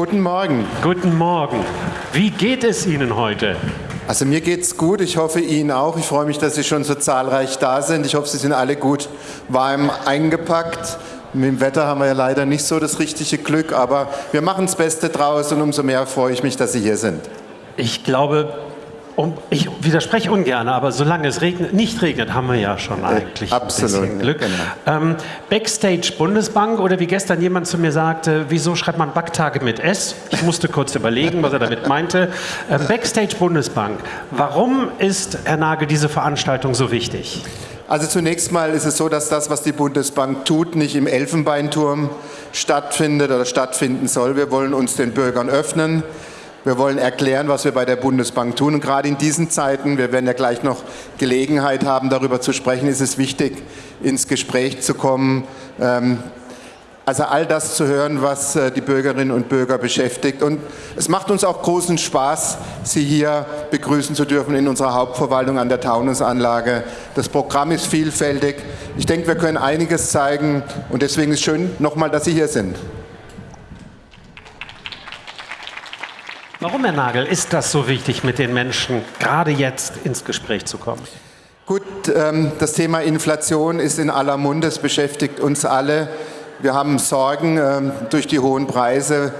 Guten Morgen. Guten Morgen. Wie geht es Ihnen heute? Also mir geht's gut, ich hoffe Ihnen auch. Ich freue mich, dass Sie schon so zahlreich da sind. Ich hoffe, Sie sind alle gut warm eingepackt. Mit dem Wetter haben wir ja leider nicht so das richtige Glück, aber wir machen das Beste draus und umso mehr freue ich mich, dass Sie hier sind. Ich glaube, um, ich widerspreche ungern, aber solange es regnet, nicht regnet, haben wir ja schon eigentlich absolut, ein bisschen Glück. Genau. Ähm, Backstage Bundesbank oder wie gestern jemand zu mir sagte, wieso schreibt man Backtage mit S? Ich musste kurz überlegen, was er damit meinte. Ähm, Backstage Bundesbank. Warum ist, Herr Nagel, diese Veranstaltung so wichtig? Also zunächst mal ist es so, dass das, was die Bundesbank tut, nicht im Elfenbeinturm stattfindet oder stattfinden soll. Wir wollen uns den Bürgern öffnen. Wir wollen erklären, was wir bei der Bundesbank tun. Und gerade in diesen Zeiten, wir werden ja gleich noch Gelegenheit haben, darüber zu sprechen, ist es wichtig, ins Gespräch zu kommen. Ähm, also all das zu hören, was äh, die Bürgerinnen und Bürger beschäftigt. Und es macht uns auch großen Spaß, Sie hier begrüßen zu dürfen in unserer Hauptverwaltung an der Taunusanlage. Das Programm ist vielfältig. Ich denke, wir können einiges zeigen und deswegen ist es schön nochmal, dass Sie hier sind. Warum, Herr Nagel, ist das so wichtig, mit den Menschen gerade jetzt ins Gespräch zu kommen? Gut, ähm, das Thema Inflation ist in aller Munde, es beschäftigt uns alle. Wir haben Sorgen ähm, durch die hohen Preise.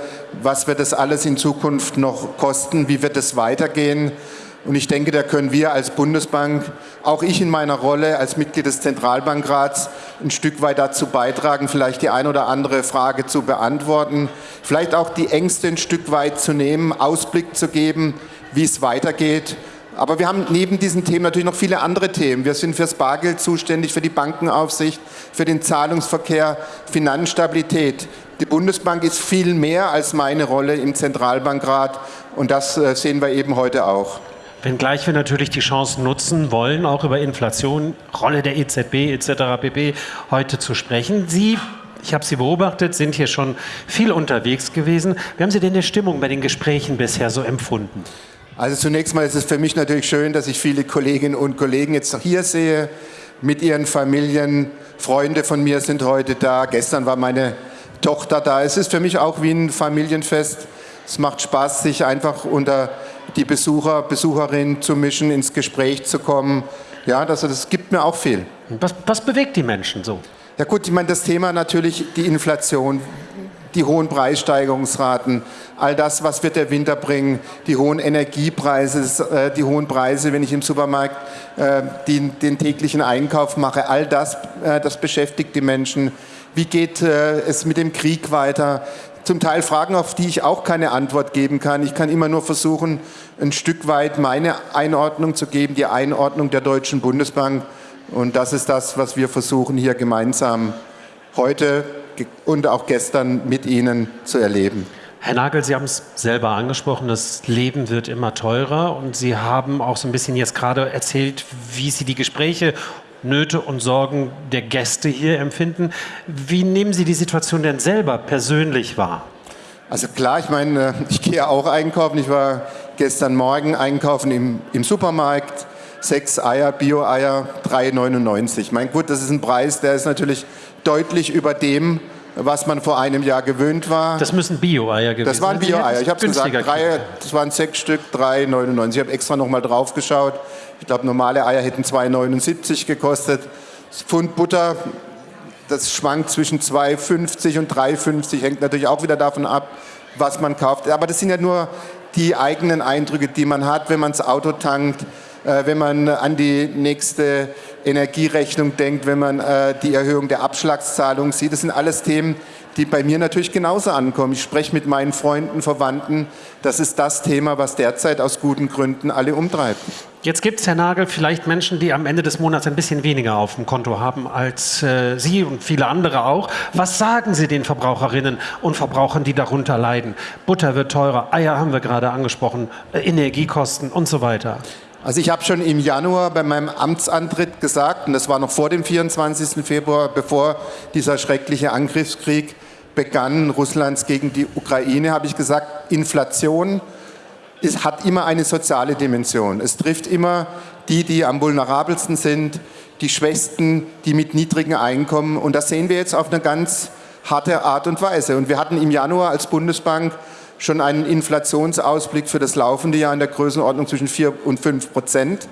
Was wird das alles in Zukunft noch kosten? Wie wird es weitergehen? Und ich denke, da können wir als Bundesbank, auch ich in meiner Rolle als Mitglied des Zentralbankrats, ein Stück weit dazu beitragen, vielleicht die ein oder andere Frage zu beantworten, vielleicht auch die Ängste ein Stück weit zu nehmen, Ausblick zu geben, wie es weitergeht. Aber wir haben neben diesen Themen natürlich noch viele andere Themen. Wir sind fürs Bargeld zuständig, für die Bankenaufsicht, für den Zahlungsverkehr, Finanzstabilität. Die Bundesbank ist viel mehr als meine Rolle im Zentralbankrat und das äh, sehen wir eben heute auch. Wenngleich wir natürlich die Chance nutzen wollen, auch über Inflation, Rolle der EZB etc. pp. heute zu sprechen. Sie ich habe Sie beobachtet, sind hier schon viel unterwegs gewesen. Wie haben Sie denn die Stimmung bei den Gesprächen bisher so empfunden? Also zunächst mal ist es für mich natürlich schön, dass ich viele Kolleginnen und Kollegen jetzt hier sehe, mit ihren Familien. Freunde von mir sind heute da. Gestern war meine Tochter da. Es ist für mich auch wie ein Familienfest. Es macht Spaß, sich einfach unter die Besucher, Besucherinnen zu mischen, ins Gespräch zu kommen. Ja, das, das gibt mir auch viel. Was, was bewegt die Menschen so? Ja gut, ich meine, das Thema natürlich die Inflation, die hohen Preissteigerungsraten, all das, was wird der Winter bringen, die hohen Energiepreise, äh, die hohen Preise, wenn ich im Supermarkt äh, den, den täglichen Einkauf mache, all das, äh, das beschäftigt die Menschen. Wie geht es mit dem Krieg weiter? Zum Teil Fragen, auf die ich auch keine Antwort geben kann. Ich kann immer nur versuchen, ein Stück weit meine Einordnung zu geben, die Einordnung der Deutschen Bundesbank. Und das ist das, was wir versuchen, hier gemeinsam heute und auch gestern mit Ihnen zu erleben. Herr Nagel, Sie haben es selber angesprochen, das Leben wird immer teurer und Sie haben auch so ein bisschen jetzt gerade erzählt, wie Sie die Gespräche Nöte und Sorgen der Gäste hier empfinden. Wie nehmen Sie die Situation denn selber persönlich wahr? Also klar, ich meine, äh, ich gehe auch einkaufen. Ich war gestern Morgen einkaufen im, im Supermarkt. Sechs Eier, Bio-Eier, 3,99. Mein gut, das ist ein Preis, der ist natürlich deutlich über dem, was man vor einem Jahr gewöhnt war. Das müssen Bio-Eier gewesen sein. Das waren Bio-Eier. Ich habe gesagt, drei, das waren sechs Stück, 3,99. Ich habe extra noch mal drauf geschaut. Ich glaube, normale Eier hätten 2,79 gekostet. Das Pfund Butter, das schwankt zwischen 2,50 und 3,50. Hängt natürlich auch wieder davon ab, was man kauft. Aber das sind ja nur die eigenen Eindrücke, die man hat, wenn man das Auto tankt, äh, wenn man an die nächste Energierechnung denkt, wenn man äh, die Erhöhung der Abschlagszahlung sieht. Das sind alles Themen, die bei mir natürlich genauso ankommen. Ich spreche mit meinen Freunden, Verwandten. Das ist das Thema, was derzeit aus guten Gründen alle umtreibt. Jetzt gibt es, Herr Nagel, vielleicht Menschen, die am Ende des Monats ein bisschen weniger auf dem Konto haben als äh, Sie und viele andere auch. Was sagen Sie den Verbraucherinnen und Verbrauchern, die darunter leiden? Butter wird teurer, Eier haben wir gerade angesprochen, äh, Energiekosten und so weiter. Also ich habe schon im Januar bei meinem Amtsantritt gesagt, und das war noch vor dem 24. Februar, bevor dieser schreckliche Angriffskrieg begann, Russlands gegen die Ukraine, habe ich gesagt, Inflation ist, hat immer eine soziale Dimension. Es trifft immer die, die am vulnerabelsten sind, die Schwächsten, die mit niedrigen Einkommen. Und das sehen wir jetzt auf eine ganz harte Art und Weise. Und wir hatten im Januar als Bundesbank schon einen Inflationsausblick für das laufende Jahr in der Größenordnung zwischen 4 und 5 Prozent.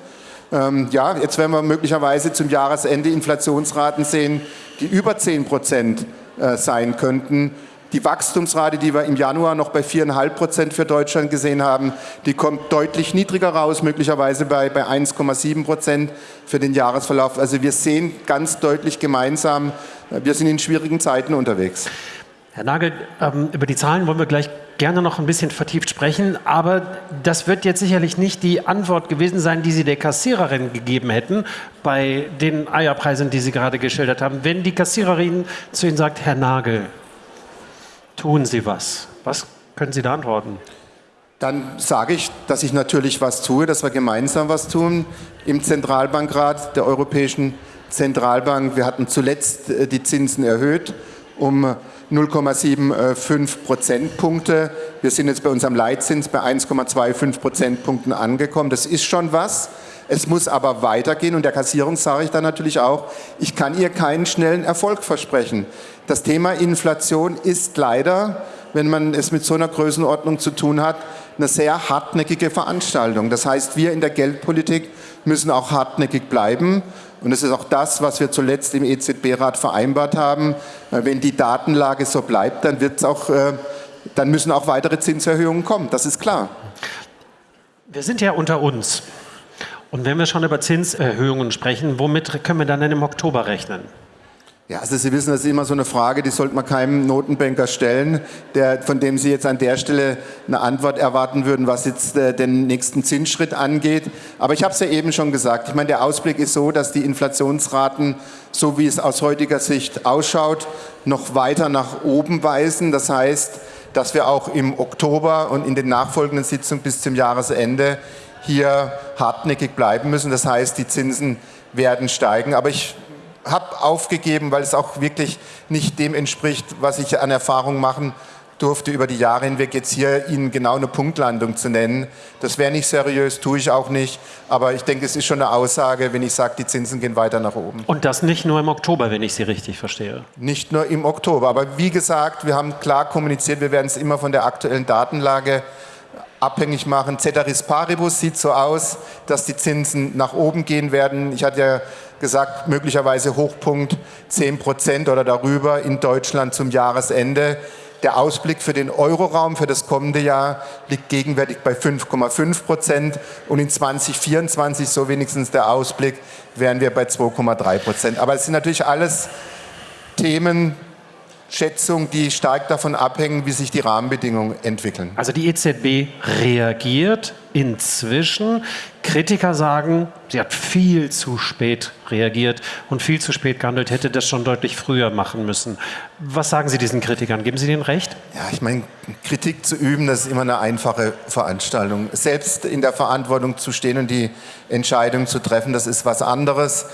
Ähm, ja, jetzt werden wir möglicherweise zum Jahresende Inflationsraten sehen, die über 10 Prozent äh, sein könnten. Die Wachstumsrate, die wir im Januar noch bei 4,5 Prozent für Deutschland gesehen haben, die kommt deutlich niedriger raus, möglicherweise bei, bei 1,7 Prozent für den Jahresverlauf. Also wir sehen ganz deutlich gemeinsam, äh, wir sind in schwierigen Zeiten unterwegs. Herr Nagel, ähm, über die Zahlen wollen wir gleich gerne noch ein bisschen vertieft sprechen, aber das wird jetzt sicherlich nicht die Antwort gewesen sein, die Sie der Kassiererin gegeben hätten bei den Eierpreisen, die Sie gerade geschildert haben. Wenn die Kassiererin zu Ihnen sagt, Herr Nagel, tun Sie was. Was können Sie da antworten? Dann sage ich, dass ich natürlich was tue, dass wir gemeinsam was tun im Zentralbankrat der Europäischen Zentralbank. Wir hatten zuletzt äh, die Zinsen erhöht um 0,75 Prozentpunkte. Wir sind jetzt bei unserem Leitzins bei 1,25 Prozentpunkten angekommen. Das ist schon was. Es muss aber weitergehen und der Kassierung sage ich dann natürlich auch, ich kann ihr keinen schnellen Erfolg versprechen. Das Thema Inflation ist leider, wenn man es mit so einer Größenordnung zu tun hat, eine sehr hartnäckige Veranstaltung. Das heißt, wir in der Geldpolitik müssen auch hartnäckig bleiben. Und es ist auch das, was wir zuletzt im EZB-Rat vereinbart haben. Äh, wenn die Datenlage so bleibt, dann, wird's auch, äh, dann müssen auch weitere Zinserhöhungen kommen. Das ist klar. Wir sind ja unter uns. Und wenn wir schon über Zinserhöhungen sprechen, womit können wir dann denn im Oktober rechnen? Ja, also Sie wissen, das ist immer so eine Frage, die sollte man keinem Notenbanker stellen, der, von dem Sie jetzt an der Stelle eine Antwort erwarten würden, was jetzt äh, den nächsten Zinsschritt angeht. Aber ich habe es ja eben schon gesagt. Ich meine, der Ausblick ist so, dass die Inflationsraten, so wie es aus heutiger Sicht ausschaut, noch weiter nach oben weisen. Das heißt, dass wir auch im Oktober und in den nachfolgenden Sitzungen bis zum Jahresende hier hartnäckig bleiben müssen. Das heißt, die Zinsen werden steigen. Aber ich habe aufgegeben, weil es auch wirklich nicht dem entspricht, was ich an Erfahrung machen durfte über die Jahre hinweg, jetzt hier Ihnen genau eine Punktlandung zu nennen. Das wäre nicht seriös, tue ich auch nicht. Aber ich denke, es ist schon eine Aussage, wenn ich sage, die Zinsen gehen weiter nach oben. Und das nicht nur im Oktober, wenn ich Sie richtig verstehe. Nicht nur im Oktober. Aber wie gesagt, wir haben klar kommuniziert, wir werden es immer von der aktuellen Datenlage abhängig machen. Ceteris paribus sieht so aus, dass die Zinsen nach oben gehen werden. Ich hatte ja gesagt, möglicherweise Hochpunkt 10 Prozent oder darüber in Deutschland zum Jahresende. Der Ausblick für den Euroraum für das kommende Jahr liegt gegenwärtig bei 5,5 Prozent und in 2024, so wenigstens der Ausblick, wären wir bei 2,3 Prozent. Aber es sind natürlich alles Themen, Schätzung, die stark davon abhängen, wie sich die Rahmenbedingungen entwickeln. Also die EZB reagiert inzwischen. Kritiker sagen, sie hat viel zu spät reagiert und viel zu spät gehandelt, hätte das schon deutlich früher machen müssen. Was sagen Sie diesen Kritikern? Geben Sie denen recht? Ja, ich meine, Kritik zu üben, das ist immer eine einfache Veranstaltung. Selbst in der Verantwortung zu stehen und die Entscheidung zu treffen, das ist was anderes.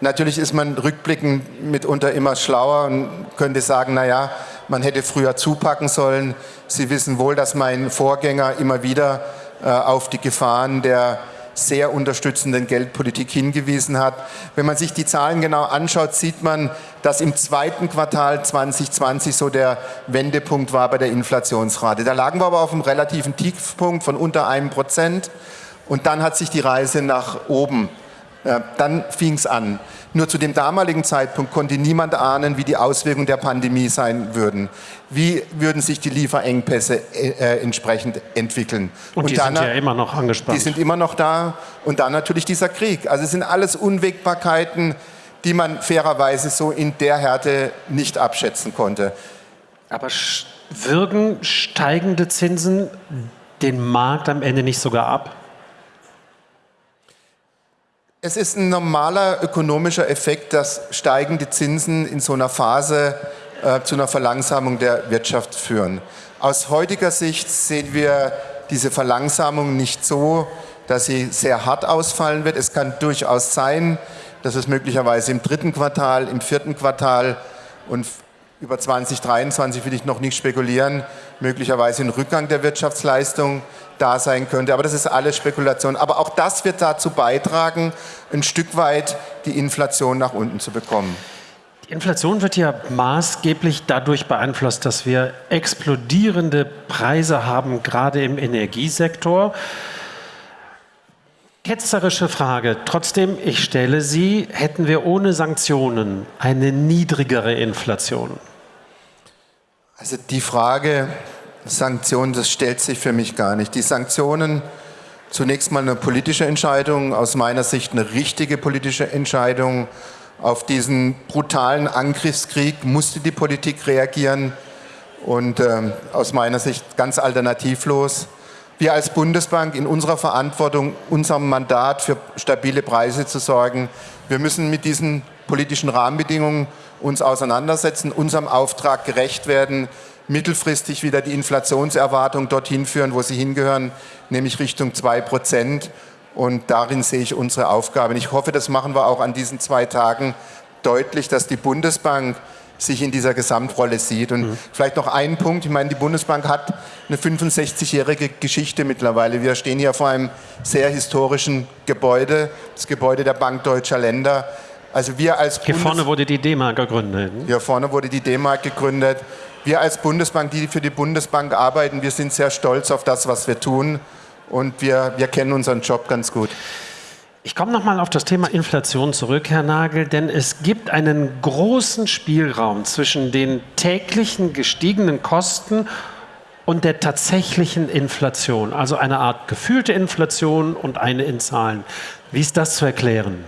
Natürlich ist man rückblickend mitunter immer schlauer und könnte sagen, naja, man hätte früher zupacken sollen. Sie wissen wohl, dass mein Vorgänger immer wieder äh, auf die Gefahren der sehr unterstützenden Geldpolitik hingewiesen hat. Wenn man sich die Zahlen genau anschaut, sieht man, dass im zweiten Quartal 2020 so der Wendepunkt war bei der Inflationsrate. Da lagen wir aber auf einem relativen Tiefpunkt von unter einem Prozent und dann hat sich die Reise nach oben dann fing es an. Nur zu dem damaligen Zeitpunkt konnte niemand ahnen, wie die Auswirkungen der Pandemie sein würden. Wie würden sich die Lieferengpässe äh, entsprechend entwickeln? Und, Und die dann, sind ja immer noch angespannt. Die sind immer noch da. Und dann natürlich dieser Krieg. Also es sind alles Unwägbarkeiten, die man fairerweise so in der Härte nicht abschätzen konnte. Aber wirken steigende Zinsen den Markt am Ende nicht sogar ab? Es ist ein normaler ökonomischer Effekt, dass steigende Zinsen in so einer Phase äh, zu einer Verlangsamung der Wirtschaft führen. Aus heutiger Sicht sehen wir diese Verlangsamung nicht so, dass sie sehr hart ausfallen wird. Es kann durchaus sein, dass es möglicherweise im dritten Quartal, im vierten Quartal und über 2023 will ich noch nicht spekulieren, möglicherweise ein Rückgang der Wirtschaftsleistung da sein könnte. Aber das ist alles Spekulation. Aber auch das wird dazu beitragen, ein Stück weit die Inflation nach unten zu bekommen. Die Inflation wird ja maßgeblich dadurch beeinflusst, dass wir explodierende Preise haben, gerade im Energiesektor. Ketzerische Frage. Trotzdem, ich stelle sie, hätten wir ohne Sanktionen eine niedrigere Inflation? Also die Frage Sanktionen, das stellt sich für mich gar nicht. Die Sanktionen, zunächst mal eine politische Entscheidung, aus meiner Sicht eine richtige politische Entscheidung. Auf diesen brutalen Angriffskrieg musste die Politik reagieren und äh, aus meiner Sicht ganz alternativlos. Wir als Bundesbank in unserer Verantwortung, unserem Mandat für stabile Preise zu sorgen. Wir müssen mit diesen politischen Rahmenbedingungen uns auseinandersetzen, unserem Auftrag gerecht werden, mittelfristig wieder die Inflationserwartung dorthin führen, wo sie hingehören, nämlich Richtung 2 Prozent. Und darin sehe ich unsere Aufgabe. Und ich hoffe, das machen wir auch an diesen zwei Tagen deutlich, dass die Bundesbank sich in dieser Gesamtrolle sieht. Und mhm. vielleicht noch einen Punkt. Ich meine, die Bundesbank hat eine 65-jährige Geschichte mittlerweile. Wir stehen hier vor einem sehr historischen Gebäude, das Gebäude der Bank Deutscher Länder. Also wir als Hier vorne wurde die D-Mark gegründet. Hier vorne wurde die D-Mark gegründet. Wir als Bundesbank, die für die Bundesbank arbeiten, wir sind sehr stolz auf das, was wir tun und wir, wir kennen unseren Job ganz gut. Ich komme nochmal auf das Thema Inflation zurück, Herr Nagel, denn es gibt einen großen Spielraum zwischen den täglichen gestiegenen Kosten und der tatsächlichen Inflation, also eine Art gefühlte Inflation und eine in Zahlen. Wie ist das zu erklären?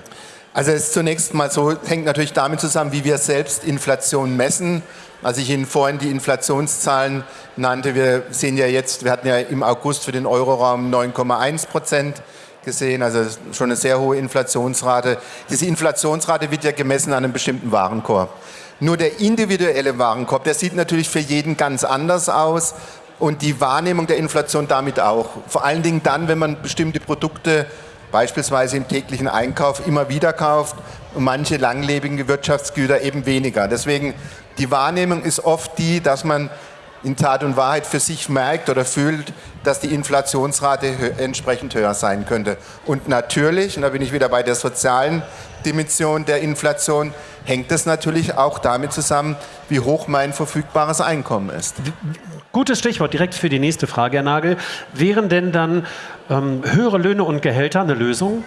Also es ist zunächst mal so, hängt natürlich damit zusammen, wie wir selbst Inflation messen. Als ich Ihnen vorhin die Inflationszahlen nannte, wir sehen ja jetzt, wir hatten ja im August für den Euroraum 9,1 Prozent gesehen, also schon eine sehr hohe Inflationsrate. Diese Inflationsrate wird ja gemessen an einem bestimmten Warenkorb. Nur der individuelle Warenkorb, der sieht natürlich für jeden ganz anders aus und die Wahrnehmung der Inflation damit auch. Vor allen Dingen dann, wenn man bestimmte Produkte beispielsweise im täglichen Einkauf immer wieder kauft und manche langlebige Wirtschaftsgüter eben weniger. Deswegen die Wahrnehmung ist oft die, dass man in Tat und Wahrheit für sich merkt oder fühlt, dass die Inflationsrate entsprechend höher sein könnte. Und natürlich, und da bin ich wieder bei der sozialen Dimension der Inflation, hängt es natürlich auch damit zusammen, wie hoch mein verfügbares Einkommen ist. Gutes Stichwort direkt für die nächste Frage, Herr Nagel. Wären denn dann ähm, höhere Löhne und Gehälter eine Lösung?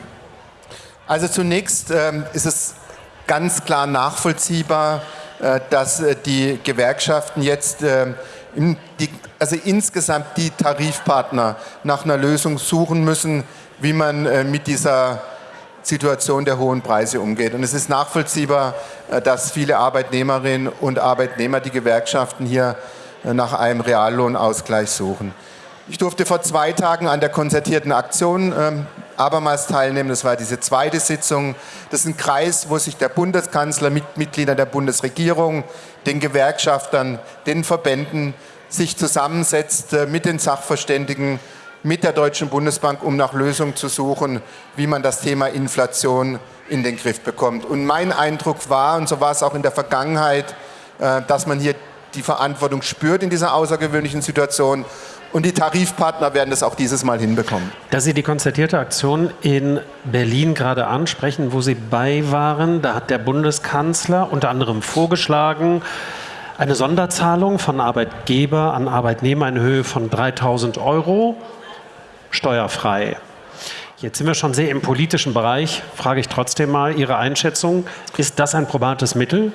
Also zunächst ähm, ist es ganz klar nachvollziehbar, äh, dass äh, die Gewerkschaften jetzt äh, die, also insgesamt die Tarifpartner nach einer Lösung suchen müssen, wie man äh, mit dieser Situation der hohen Preise umgeht. Und es ist nachvollziehbar, äh, dass viele Arbeitnehmerinnen und Arbeitnehmer die Gewerkschaften hier nach einem Reallohnausgleich suchen. Ich durfte vor zwei Tagen an der konzertierten Aktion ähm, abermals teilnehmen. Das war diese zweite Sitzung. Das ist ein Kreis, wo sich der Bundeskanzler mit Mitgliedern der Bundesregierung, den Gewerkschaftern, den Verbänden sich zusammensetzt äh, mit den Sachverständigen, mit der Deutschen Bundesbank, um nach Lösungen zu suchen, wie man das Thema Inflation in den Griff bekommt. Und mein Eindruck war, und so war es auch in der Vergangenheit, äh, dass man hier die Verantwortung spürt in dieser außergewöhnlichen Situation und die Tarifpartner werden das auch dieses Mal hinbekommen. Da Sie die konzertierte Aktion in Berlin gerade ansprechen, wo Sie bei waren, da hat der Bundeskanzler unter anderem vorgeschlagen, eine Sonderzahlung von Arbeitgeber an Arbeitnehmer in Höhe von 3000 Euro steuerfrei. Jetzt sind wir schon sehr im politischen Bereich. Frage ich trotzdem mal Ihre Einschätzung. Ist das ein probates Mittel?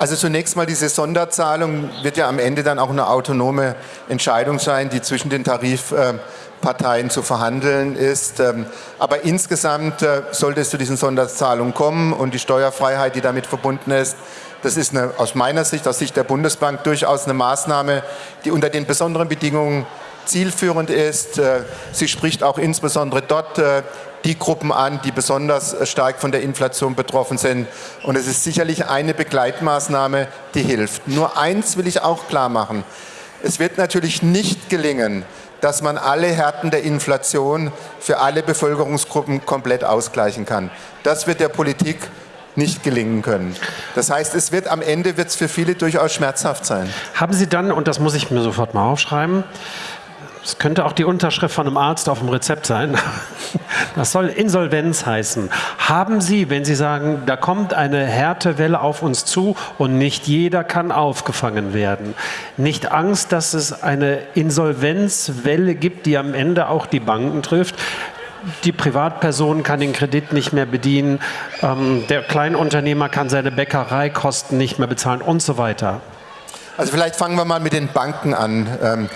Also zunächst mal diese Sonderzahlung wird ja am Ende dann auch eine autonome Entscheidung sein, die zwischen den Tarifparteien zu verhandeln ist. Ähm, aber insgesamt äh, sollte es zu diesen Sonderzahlungen kommen und die Steuerfreiheit, die damit verbunden ist, das ist eine, aus meiner Sicht, aus Sicht der Bundesbank durchaus eine Maßnahme, die unter den besonderen Bedingungen zielführend ist. Äh, sie spricht auch insbesondere dort äh, die Gruppen an, die besonders stark von der Inflation betroffen sind. Und es ist sicherlich eine Begleitmaßnahme, die hilft. Nur eins will ich auch klar machen. Es wird natürlich nicht gelingen, dass man alle Härten der Inflation für alle Bevölkerungsgruppen komplett ausgleichen kann. Das wird der Politik nicht gelingen können. Das heißt, es wird am Ende wird es für viele durchaus schmerzhaft sein. Haben Sie dann, und das muss ich mir sofort mal aufschreiben, Das könnte auch die Unterschrift von einem Arzt auf dem Rezept sein. Das soll Insolvenz heißen. Haben Sie, wenn Sie sagen, da kommt eine Härtewelle auf uns zu und nicht jeder kann aufgefangen werden, nicht Angst, dass es eine Insolvenzwelle gibt, die am Ende auch die Banken trifft? die Privatperson kann den Kredit nicht mehr bedienen, ähm, der Kleinunternehmer kann seine Bäckereikosten nicht mehr bezahlen und so weiter. Also vielleicht fangen wir mal mit den Banken an. Ähm,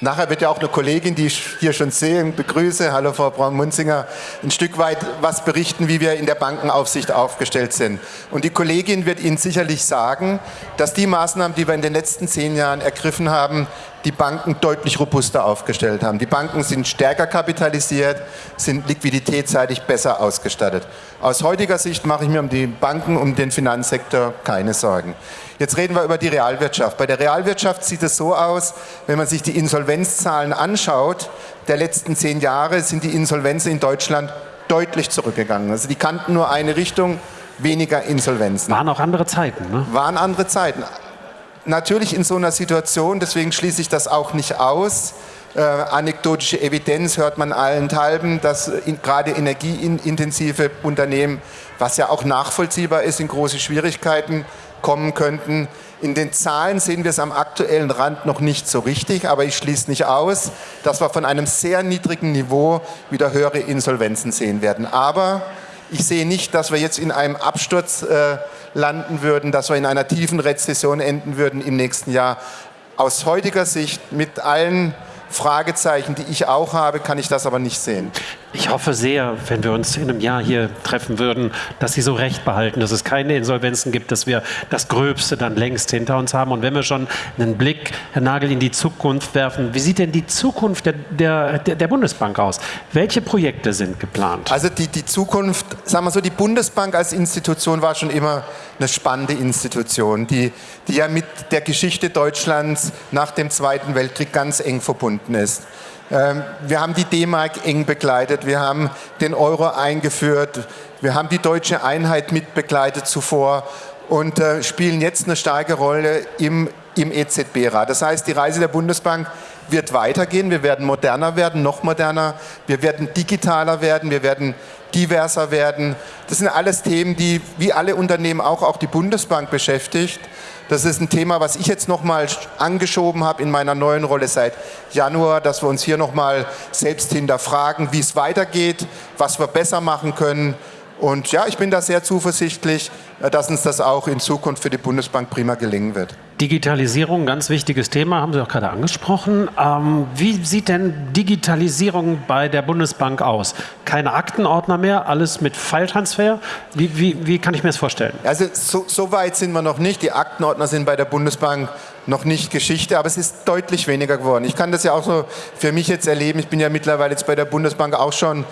Nachher wird ja auch eine Kollegin, die ich hier schon sehe begrüße, hallo Frau Braun-Munzinger, ein Stück weit was berichten, wie wir in der Bankenaufsicht aufgestellt sind. Und die Kollegin wird Ihnen sicherlich sagen, dass die Maßnahmen, die wir in den letzten zehn Jahren ergriffen haben, die Banken deutlich robuster aufgestellt haben. Die Banken sind stärker kapitalisiert, sind liquiditätsseitig besser ausgestattet. Aus heutiger Sicht mache ich mir um die Banken, um den Finanzsektor keine Sorgen. Jetzt reden wir über die Realwirtschaft. Bei der Realwirtschaft sieht es so aus, wenn man sich die Insolvenzzahlen anschaut, der letzten zehn Jahre sind die Insolvenzen in Deutschland deutlich zurückgegangen. Also die kannten nur eine Richtung, weniger Insolvenzen. Waren auch andere Zeiten, ne? Waren andere Zeiten natürlich in so einer Situation, deswegen schließe ich das auch nicht aus, äh, anekdotische Evidenz hört man allenthalben, dass in, gerade energieintensive Unternehmen, was ja auch nachvollziehbar ist, in große Schwierigkeiten kommen könnten. In den Zahlen sehen wir es am aktuellen Rand noch nicht so richtig, aber ich schließe nicht aus, dass wir von einem sehr niedrigen Niveau wieder höhere Insolvenzen sehen werden. Aber ich sehe nicht, dass wir jetzt in einem Absturz äh, landen würden, dass wir in einer tiefen Rezession enden würden im nächsten Jahr. Aus heutiger Sicht mit allen Fragezeichen, die ich auch habe, kann ich das aber nicht sehen. Ich hoffe sehr, wenn wir uns in einem Jahr hier treffen würden, dass Sie so recht behalten, dass es keine Insolvenzen gibt, dass wir das Gröbste dann längst hinter uns haben. Und wenn wir schon einen Blick, Herr Nagel, in die Zukunft werfen, wie sieht denn die Zukunft der, der, der Bundesbank aus? Welche Projekte sind geplant? Also die, die Zukunft, sagen wir so, die Bundesbank als Institution war schon immer eine spannende Institution, die, die ja mit der Geschichte Deutschlands nach dem Zweiten Weltkrieg ganz eng verbunden ist. Ähm, wir haben die D-Mark eng begleitet, wir haben den Euro eingeführt, wir haben die deutsche Einheit mitbegleitet zuvor und äh, spielen jetzt eine starke Rolle im, im EZB-Rat. Das heißt, die Reise der Bundesbank wird weitergehen, wir werden moderner werden, noch moderner, wir werden digitaler werden, wir werden diverser werden. Das sind alles Themen, die wie alle Unternehmen auch, auch die Bundesbank beschäftigt. Das ist ein Thema, was ich jetzt nochmal angeschoben habe in meiner neuen Rolle seit Januar, dass wir uns hier nochmal selbst hinterfragen, wie es weitergeht, was wir besser machen können. Und ja, ich bin da sehr zuversichtlich, dass uns das auch in Zukunft für die Bundesbank prima gelingen wird. Digitalisierung, ganz wichtiges Thema, haben Sie auch gerade angesprochen. Ähm, wie sieht denn Digitalisierung bei der Bundesbank aus? Keine Aktenordner mehr, alles mit File-Transfer? Wie, wie, wie, kann ich mir das vorstellen? Also so, so, weit sind wir noch nicht. Die Aktenordner sind bei der Bundesbank noch nicht Geschichte, aber es ist deutlich weniger geworden. Ich kann das ja auch so für mich jetzt erleben. Ich bin ja mittlerweile jetzt bei der Bundesbank auch schon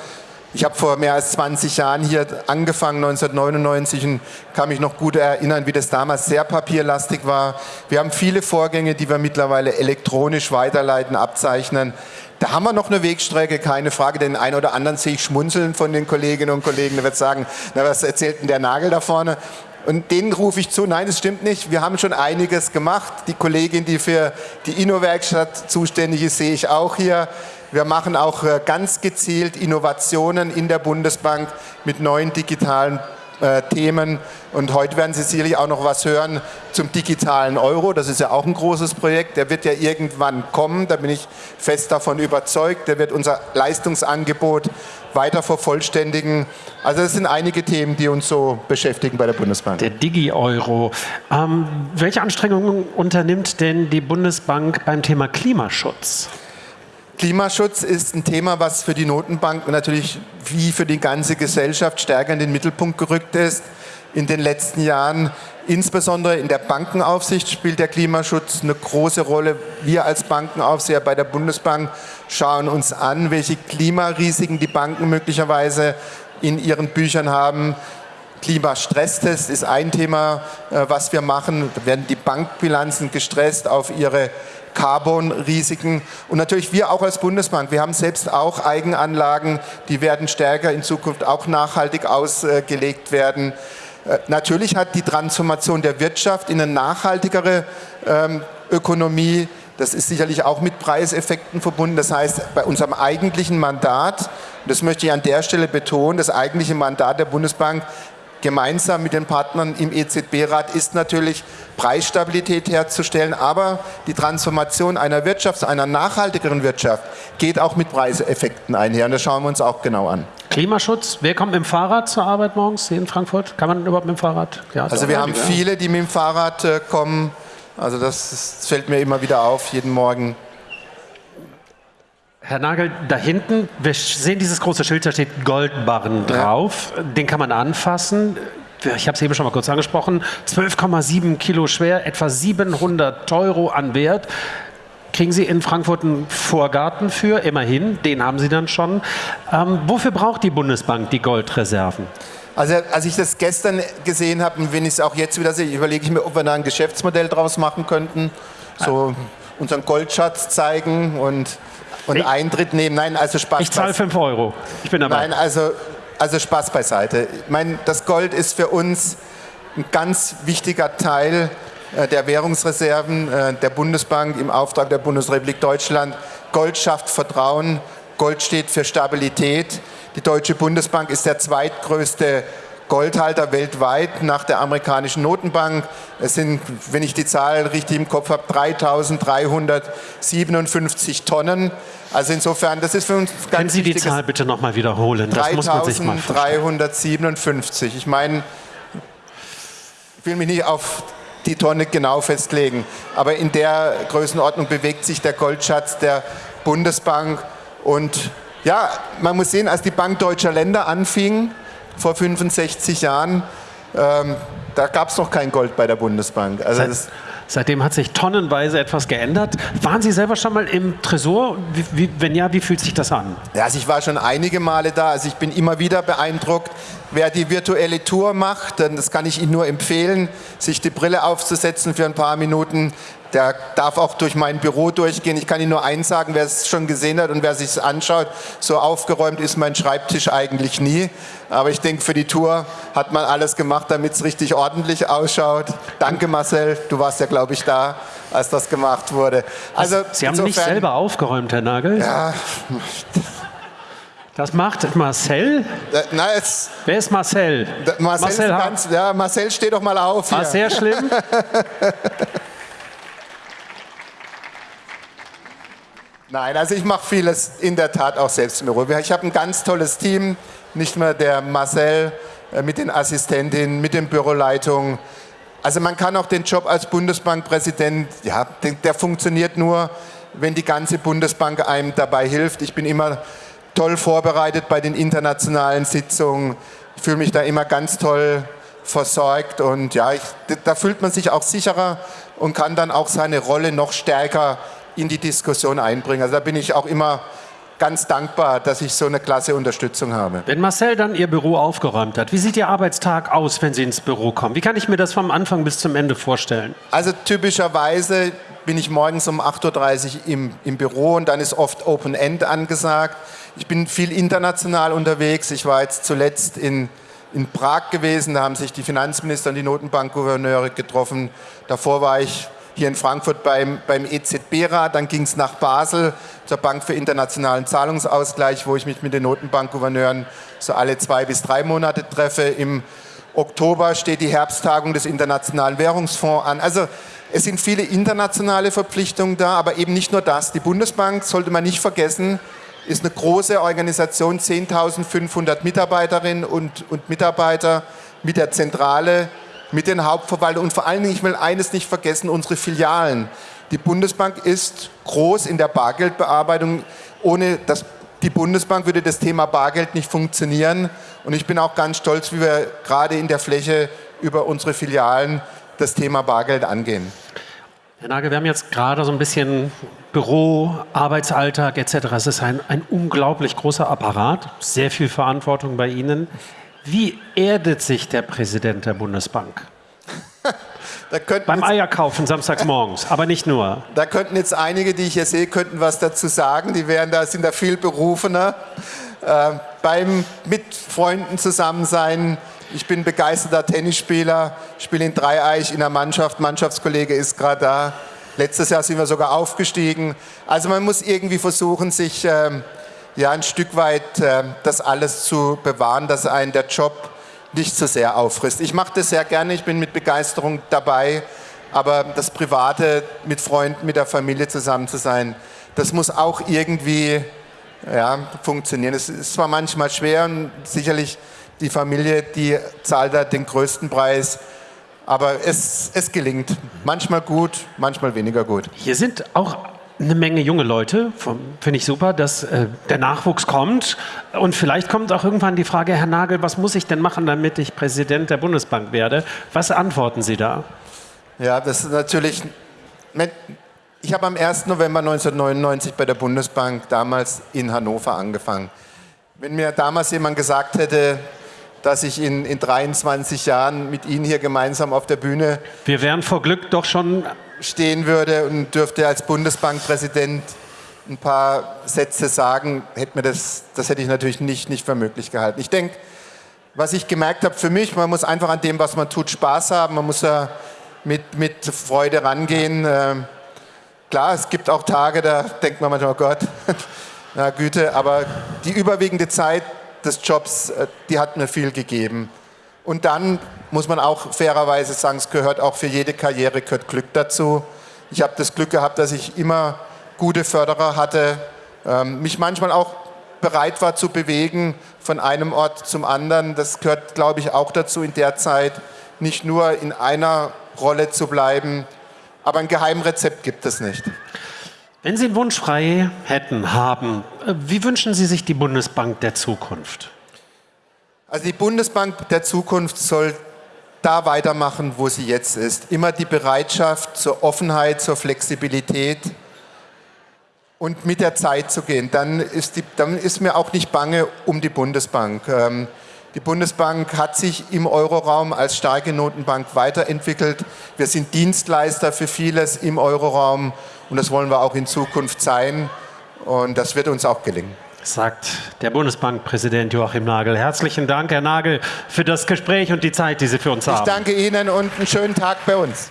ich habe vor mehr als 20 Jahren hier angefangen, 1999, und kann mich noch gut erinnern, wie das damals sehr papierlastig war. Wir haben viele Vorgänge, die wir mittlerweile elektronisch weiterleiten, abzeichnen. Da haben wir noch eine Wegstrecke, keine Frage. Den einen oder anderen sehe ich schmunzeln von den Kolleginnen und Kollegen. Der wird sagen, na, was erzählt denn der Nagel da vorne? Und denen rufe ich zu, nein, das stimmt nicht. Wir haben schon einiges gemacht. Die Kollegin, die für die Inno-Werkstatt zuständig ist, sehe ich auch hier. Wir machen auch äh, ganz gezielt Innovationen in der Bundesbank mit neuen digitalen äh, Themen. Und heute werden Sie sicherlich auch noch was hören zum digitalen Euro. Das ist ja auch ein großes Projekt. Der wird ja irgendwann kommen. Da bin ich fest davon überzeugt. Der wird unser Leistungsangebot weiter vervollständigen. Also das sind einige Themen, die uns so beschäftigen bei der Bundesbank. Der Digi-Euro. Ähm, welche Anstrengungen unternimmt denn die Bundesbank beim Thema Klimaschutz? Klimaschutz ist ein Thema, was für die Notenbank natürlich wie für die ganze Gesellschaft stärker in den Mittelpunkt gerückt ist. In den letzten Jahren, insbesondere in der Bankenaufsicht, spielt der Klimaschutz eine große Rolle. Wir als Bankenaufseher bei der Bundesbank schauen uns an, welche Klimarisiken die Banken möglicherweise in ihren Büchern haben. Klimastresstest ist ein Thema, äh, was wir machen. Da werden die Bankbilanzen gestresst auf ihre Carbon-Risiken. Und natürlich wir auch als Bundesbank, wir haben selbst auch Eigenanlagen, die werden stärker in Zukunft auch nachhaltig ausgelegt werden. Äh, natürlich hat die Transformation der Wirtschaft in eine nachhaltigere ähm, Ökonomie Das ist sicherlich auch mit Preiseffekten verbunden. Das heißt, bei unserem eigentlichen Mandat, das möchte ich an der Stelle betonen, das eigentliche Mandat der Bundesbank gemeinsam mit den Partnern im EZB-Rat ist natürlich Preisstabilität herzustellen, aber die Transformation einer Wirtschaft, einer nachhaltigeren Wirtschaft geht auch mit Preiseffekten einher und das schauen wir uns auch genau an. Klimaschutz, wer kommt mit dem Fahrrad zur Arbeit morgens hier in Frankfurt? Kann man überhaupt mit dem Fahrrad? Ja, also wir haben viele, die mit dem Fahrrad äh, kommen, also das, das fällt mir immer wieder auf, jeden Morgen. Herr Nagel, da hinten, wir sehen dieses große Schild, da steht Goldbarren drauf. Ja. Den kann man anfassen. Ich habe es eben schon mal kurz angesprochen. 12,7 Kilo schwer, etwa 700 Euro an Wert. Kriegen Sie in Frankfurt einen Vorgarten für, immerhin, den haben Sie dann schon. Ähm, wofür braucht die Bundesbank die Goldreserven? Also als ich das gestern gesehen habe und wenn ich es auch jetzt wieder sehe, überlege ich mir, ob wir da ein Geschäftsmodell draus machen könnten. So unseren Goldschatz zeigen und und ich, Eintritt nehmen. Nein, also Spaß. Ich zahle 5 Euro. Ich bin dabei. Nein, also, also Spaß beiseite. Ich meine, das Gold ist für uns ein ganz wichtiger Teil äh, der Währungsreserven äh, der Bundesbank im Auftrag der Bundesrepublik Deutschland. Gold schafft Vertrauen, Gold steht für Stabilität. Die Deutsche Bundesbank ist der zweitgrößte Goldhalter weltweit nach der amerikanischen Notenbank. Es sind, wenn ich die Zahl richtig im Kopf habe, 3.357 Tonnen. Also insofern, das ist für uns ganz Können Sie die Zahl bitte nochmal wiederholen? Das 3.357. Ich meine, ich will mich nicht auf die Tonne genau festlegen, aber in der Größenordnung bewegt sich der Goldschatz der Bundesbank. Und ja, man muss sehen, als die Bank Deutscher Länder anfing, vor 65 Jahren, ähm, da gab es noch kein Gold bei der Bundesbank. Also Seit, seitdem hat sich tonnenweise etwas geändert. Waren Sie selber schon mal im Tresor? Wie, wie, wenn ja, wie fühlt sich das an? Ja, also ich war schon einige Male da. Also ich bin immer wieder beeindruckt, wer die virtuelle Tour macht. Das kann ich Ihnen nur empfehlen, sich die Brille aufzusetzen für ein paar Minuten. Der darf auch durch mein Büro durchgehen. Ich kann Ihnen nur eins sagen, wer es schon gesehen hat und wer sich es anschaut, so aufgeräumt ist mein Schreibtisch eigentlich nie. Aber ich denke, für die Tour hat man alles gemacht, damit es richtig ordentlich ausschaut. Danke Marcel, du warst ja, glaube ich, da, als das gemacht wurde. Also, Sie haben insofern, nicht selber aufgeräumt, Herr Nagel? Ja. Das macht Marcel? Äh, na, jetzt, Wer ist Marcel? Marcel, Marcel, ganz, ja, Marcel, steh doch mal auf. War sehr schlimm? Nein, also ich mache vieles in der Tat auch selbst im Büro. Ich habe ein ganz tolles Team, nicht nur der Marcel äh, mit den Assistentinnen, mit den Büroleitungen. Also man kann auch den Job als Bundesbankpräsident, ja, der, funktioniert nur, wenn die ganze Bundesbank einem dabei hilft. Ich bin immer toll vorbereitet bei den internationalen Sitzungen. Fühle mich da immer ganz toll versorgt und ja, ich, da fühlt man sich auch sicherer und kann dann auch seine Rolle noch stärker in die Diskussion einbringen. Also da bin ich auch immer ganz dankbar, dass ich so eine klasse Unterstützung habe. Wenn Marcel dann Ihr Büro aufgeräumt hat, wie sieht Ihr Arbeitstag aus, wenn Sie ins Büro kommen? Wie kann ich mir das vom Anfang bis zum Ende vorstellen? Also typischerweise bin ich morgens um 8.30 Uhr im, im Büro und dann ist oft Open End angesagt. Ich bin viel international unterwegs. Ich war jetzt zuletzt in, in Prag gewesen, da haben sich die Finanzminister und die Notenbankgouverneure getroffen. Davor war ich hier in Frankfurt beim, beim EZB-Rat, dann ging es nach Basel zur Bank für internationalen Zahlungsausgleich, wo ich mich mit den Notenbankgouverneuren so alle zwei bis drei Monate treffe. Im Oktober steht die Herbsttagung des Internationalen Währungsfonds an. Also es sind viele internationale Verpflichtungen da, aber eben nicht nur das. Die Bundesbank, sollte man nicht vergessen, ist eine große Organisation, 10.500 Mitarbeiterinnen und, und Mitarbeiter mit der Zentrale mit den Hauptverwaltungen und vor allen Dingen, ich will eines nicht vergessen, unsere Filialen. Die Bundesbank ist groß in der Bargeldbearbeitung. Ohne das, die Bundesbank würde das Thema Bargeld nicht funktionieren. Und ich bin auch ganz stolz, wie wir gerade in der Fläche über unsere Filialen das Thema Bargeld angehen. Herr Nagel, wir haben jetzt gerade so ein bisschen Büro, Arbeitsalltag etc. Es ist ein, ein unglaublich großer Apparat, sehr viel Verantwortung bei Ihnen. Wie erdet sich der Präsident der Bundesbank? Beim Eierkaufen samstags morgens, aber nicht nur. Da könnten jetzt einige, die ich hier sehe, könnten was dazu sagen. Die wären da, sind da viel berufener. Äh, beim mit Freunden zusammen sein. Ich bin begeisterter Tennisspieler, spiele in Dreieich in der Mannschaft. Mannschaftskollege ist gerade da. Letztes Jahr sind wir sogar aufgestiegen. Also man muss irgendwie versuchen, sich ähm, ja, ein Stück weit äh, das alles zu bewahren, dass einen der Job nicht so sehr auffrisst. Ich mache das sehr gerne, ich bin mit Begeisterung dabei, aber das Private mit Freunden, mit der Familie zusammen zu sein, das muss auch irgendwie ja, funktionieren. Es ist zwar manchmal schwer und sicherlich die Familie, die zahlt da den größten Preis, aber es, es gelingt. Manchmal gut, manchmal weniger gut. Hier sind auch eine Menge junge Leute. Finde ich super, dass äh, der Nachwuchs kommt. Und vielleicht kommt auch irgendwann die Frage, Herr Nagel, was muss ich denn machen, damit ich Präsident der Bundesbank werde? Was antworten Sie da? Ja, das ist natürlich. Ich habe am 1. November 1999 bei der Bundesbank damals in Hannover angefangen. Wenn mir damals jemand gesagt hätte, dass ich in, in 23 Jahren mit Ihnen hier gemeinsam auf der Bühne. Wir wären vor Glück doch schon stehen würde und dürfte als Bundesbankpräsident ein paar Sätze sagen, hätte mir das, das hätte ich natürlich nicht, nicht für möglich gehalten. Ich denke, was ich gemerkt habe für mich, man muss einfach an dem, was man tut, Spaß haben, man muss ja mit, mit Freude rangehen. Ähm, klar, es gibt auch Tage, da denkt man manchmal, oh Gott, na Güte, aber die überwiegende Zeit des Jobs, äh, die hat mir viel gegeben. Und dann muss man auch fairerweise sagen, es gehört auch für jede Karriere gehört Glück dazu. Ich habe das Glück gehabt, dass ich immer gute Förderer hatte, ähm, mich manchmal auch bereit war zu bewegen von einem Ort zum anderen. Das gehört, glaube ich, auch dazu in der Zeit, nicht nur in einer Rolle zu bleiben. Aber ein Geheimrezept gibt es nicht. Wenn Sie einen Wunsch frei hätten, haben, äh, wie wünschen Sie sich die Bundesbank der Zukunft? Also die Bundesbank der Zukunft soll da weitermachen, wo sie jetzt ist. Immer die Bereitschaft zur Offenheit, zur Flexibilität und mit der Zeit zu gehen. Dann ist, die, dann ist mir auch nicht bange um die Bundesbank. Ähm, die Bundesbank hat sich im Euroraum als starke Notenbank weiterentwickelt. Wir sind Dienstleister für vieles im Euroraum und das wollen wir auch in Zukunft sein. Und das wird uns auch gelingen sagt der Bundesbankpräsident Joachim Nagel. Herzlichen Dank, Herr Nagel, für das Gespräch und die Zeit, die Sie für uns ich haben. Ich danke Ihnen und einen schönen Tag bei uns.